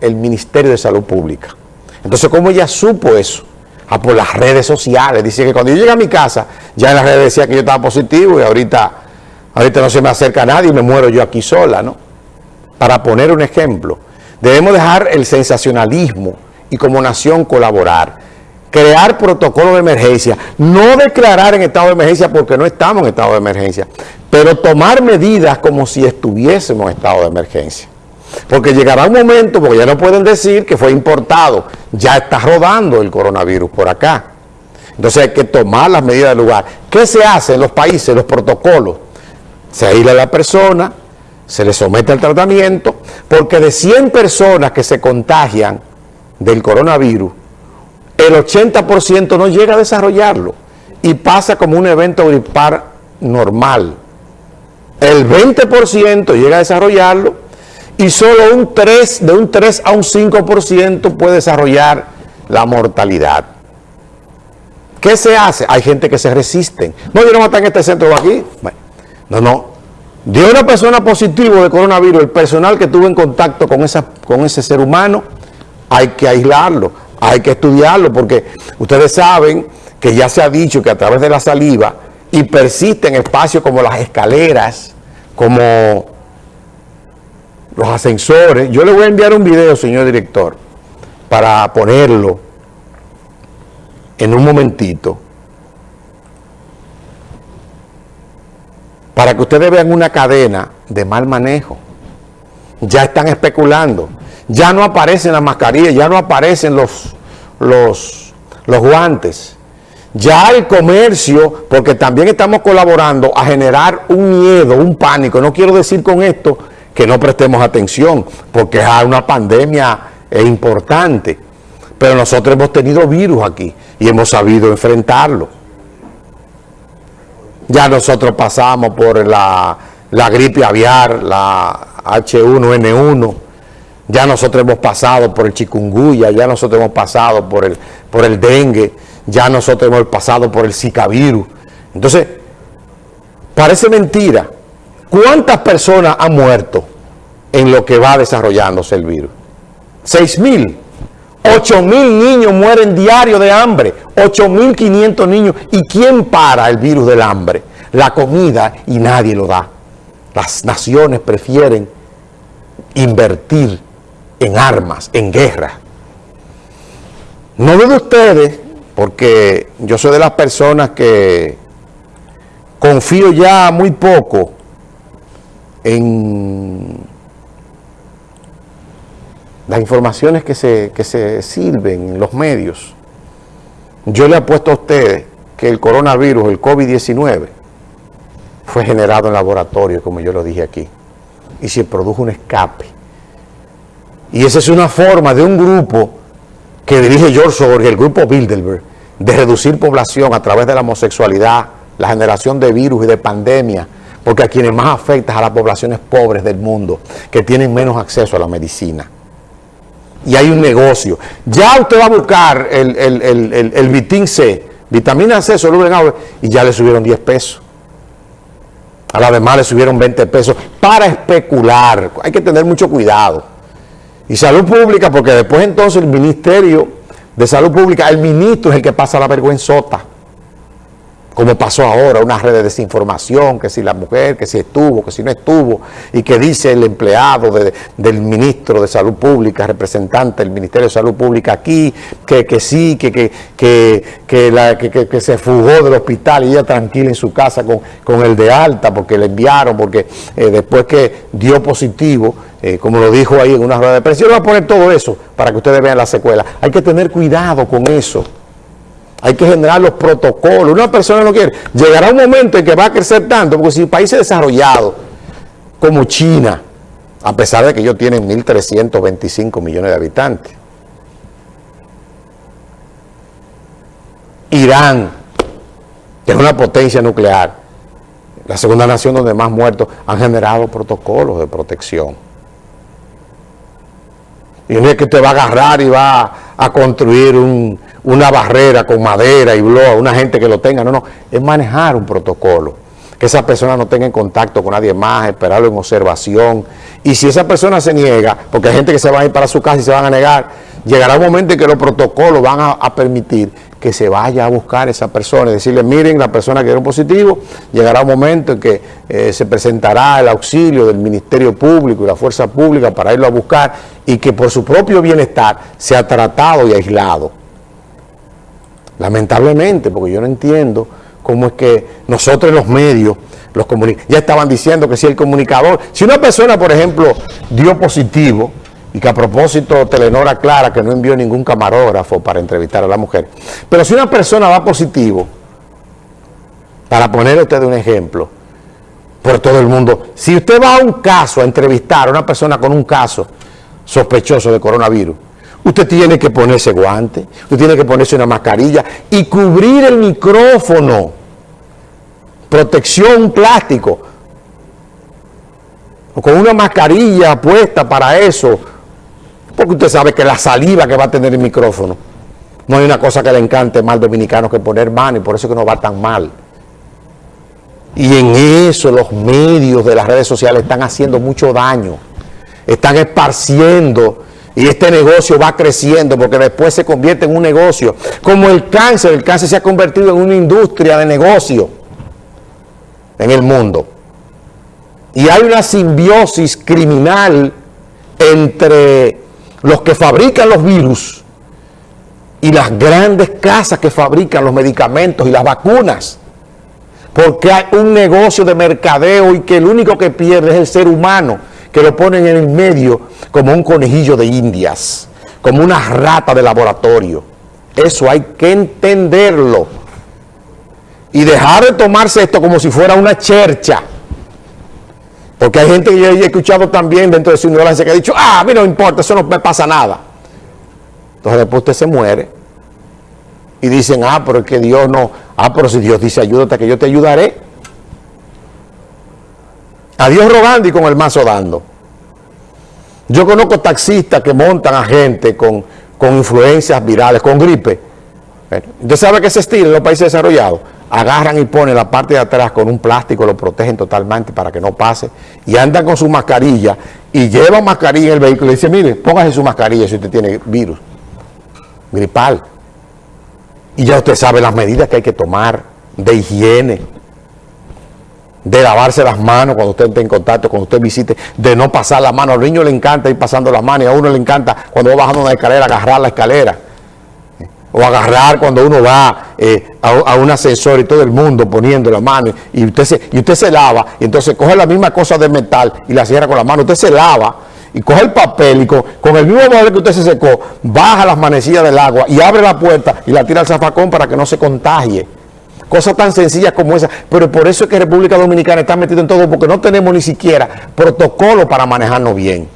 el Ministerio de Salud Pública. Entonces, ¿cómo ella supo eso? Ah, por las redes sociales. Dice que cuando yo llegué a mi casa, ya en las redes decía que yo estaba positivo y ahorita, ahorita no se me acerca nadie y me muero yo aquí sola, ¿no? Para poner un ejemplo. Debemos dejar el sensacionalismo y como nación colaborar. Crear protocolos de emergencia. No declarar en estado de emergencia porque no estamos en estado de emergencia. Pero tomar medidas como si estuviésemos en estado de emergencia. Porque llegará un momento, porque ya no pueden decir que fue importado, ya está rodando el coronavirus por acá. Entonces hay que tomar las medidas del lugar. ¿Qué se hace en los países, los protocolos? Se aísla a la persona, se le somete al tratamiento, porque de 100 personas que se contagian del coronavirus, el 80% no llega a desarrollarlo y pasa como un evento gripar normal. El 20% llega a desarrollarlo y solo un 3, de un 3 a un 5% puede desarrollar la mortalidad. ¿Qué se hace? Hay gente que se resiste. No, yo no estar en este centro de aquí. no, no. De una persona positiva de coronavirus, el personal que tuvo en contacto con, esa, con ese ser humano, hay que aislarlo, hay que estudiarlo, porque ustedes saben que ya se ha dicho que a través de la saliva y persisten espacios como las escaleras, como los ascensores. Yo le voy a enviar un video, señor director, para ponerlo en un momentito, para que ustedes vean una cadena de mal manejo. Ya están especulando. Ya no aparecen las mascarillas, ya no aparecen los, los, los guantes. Ya el comercio, porque también estamos colaborando a generar un miedo, un pánico. No quiero decir con esto que no prestemos atención, porque es una pandemia importante. Pero nosotros hemos tenido virus aquí y hemos sabido enfrentarlo. Ya nosotros pasamos por la, gripe aviar, la H1N1, ya nosotros hemos pasado por el chikungunya, ya nosotros hemos pasado por el, por el dengue, ya nosotros hemos pasado por el zika virus. Entonces, parece mentira, ¿Cuántas personas han muerto en lo que va desarrollándose el virus? ¿Seis mil? ¿Ocho mil niños mueren diario de hambre? ¿Ocho mil quinientos niños? ¿Y quién para el virus del hambre? La comida y nadie lo da. Las naciones prefieren invertir en armas, en guerra. No de ustedes, porque yo soy de las personas que confío ya muy poco en las informaciones que se, sirven en los medios, yo le apuesto a ustedes que el coronavirus, el COVID-19, fue generado en laboratorio, como yo lo dije aquí, y se produjo un escape. Y esa es una forma de un grupo que dirige George Soros, el grupo Bilderberg, de reducir población a través de la homosexualidad, la generación de virus y de pandemia, porque a quienes más afecta a las poblaciones pobres del mundo, que tienen menos acceso a la medicina. Y hay un negocio. Ya usted va a buscar el, el, Vitin C, vitamina C, soluble en agua, y ya le subieron 10 pesos. A la demás le subieron 20 pesos para especular. Hay que tener mucho cuidado. Y salud pública, porque después entonces el Ministerio de Salud Pública, el ministro es el que pasa la vergüenzota como pasó ahora, una red de desinformación, que si la mujer, que si estuvo, que si no estuvo, y que dice el empleado del ministro de Salud Pública, representante del Ministerio de Salud Pública aquí, que, que sí, que, que, que, que, se fugó del hospital y ella tranquila en su casa con, con el de alta, porque le enviaron, porque eh, después que dio positivo, eh, como lo dijo ahí en una rueda de prensa, yo voy a poner todo eso para que ustedes vean la secuela. Hay que tener cuidado con eso. Hay que generar los protocolos. Una persona no quiere. Llegará un momento en que va a crecer tanto, porque si países desarrollados como China, a pesar de que ellos tienen 1.325 millones de habitantes, Irán, que es una potencia nuclear, la segunda nación donde más muertos, han generado protocolos de protección. Y no es que usted va a agarrar y va a construir una barrera con madera y bloa, una gente que lo tenga, no, no, es manejar un protocolo. que esa persona no tenga en contacto con nadie más, esperarlo en observación. Y si esa persona se niega, porque hay gente que se va a ir para su casa y se van a negar, llegará un momento en que los protocolos van a, permitir que se vaya a buscar esa persona y decirle, miren, la persona que dio positivo, llegará un momento en que eh, se presentará el auxilio del Ministerio Público y la Fuerza Pública para irlo a buscar y que por su propio bienestar sea tratado y aislado. Lamentablemente, porque yo no entiendo cómo es que nosotros los medios, los ya estaban diciendo que si el comunicador, si una persona, por ejemplo, dio positivo, y que a propósito Telenor aclara que no envió ningún camarógrafo para entrevistar a la mujer. Pero si una persona va positivo, para poner usted un ejemplo, por todo el mundo, si usted va a un caso a entrevistar a una persona con un caso sospechoso de coronavirus, usted tiene que ponerse guante, usted tiene que ponerse una mascarilla y cubrir el micrófono, protección plástico, o con una mascarilla puesta para eso, porque usted sabe que la saliva que va a tener el micrófono, no hay una cosa que le encante más al dominicano que poner mano y por eso que no va tan mal. Y en eso los medios de las redes sociales están haciendo mucho daño, están esparciendo y este negocio va creciendo porque después se convierte en un negocio. Como el cáncer, el cáncer se ha convertido en una industria de negocio en el mundo. Y hay una simbiosis criminal entre los que fabrican los virus y las grandes casas que fabrican los medicamentos y las vacunas. Porque hay un negocio de mercadeo y que el único que pierde es el ser humano, que lo ponen en el medio como un conejillo de indias, como una rata de laboratorio. Eso hay que entenderlo. Y dejar de tomarse esto como si fuera una chercha. Porque hay gente que yo he escuchado también dentro de su ignorancia que ha dicho, ah, a mí no importa, eso no me pasa nada. Entonces después usted se muere y dicen, ah, pero es que Dios no, ah, pero si Dios dice ayúdate que yo te ayudaré. A Dios rogando y con el mazo dando. Yo conozco taxistas que montan a gente con, con influencias virales, con gripe. Usted sabe que ese estilo en los países desarrollados agarran y ponen la parte de atrás con un plástico, lo protegen totalmente para que no pase, y andan con su mascarilla, y llevan mascarilla en el vehículo, y dice, mire, póngase su mascarilla si usted tiene virus, gripal. Y ya usted sabe las medidas que hay que tomar de higiene, de lavarse las manos cuando usted esté en contacto, cuando usted visite, de no pasar la mano. Al niño le encanta ir pasando las manos y a uno le encanta cuando va bajando una escalera agarrar la escalera o agarrar cuando uno va eh, a, un ascensor y todo el mundo poniendo la mano y usted, se, y usted se lava y entonces coge la misma cosa de metal y la cierra con la mano, usted se lava y coge el papel y con, el mismo papel que usted se secó, baja las manecillas del agua y abre la puerta y la tira al zafacón para que no se contagie. Cosas tan sencillas como esa, pero por eso es que República Dominicana está metida en todo, porque no tenemos ni siquiera protocolo para manejarnos bien.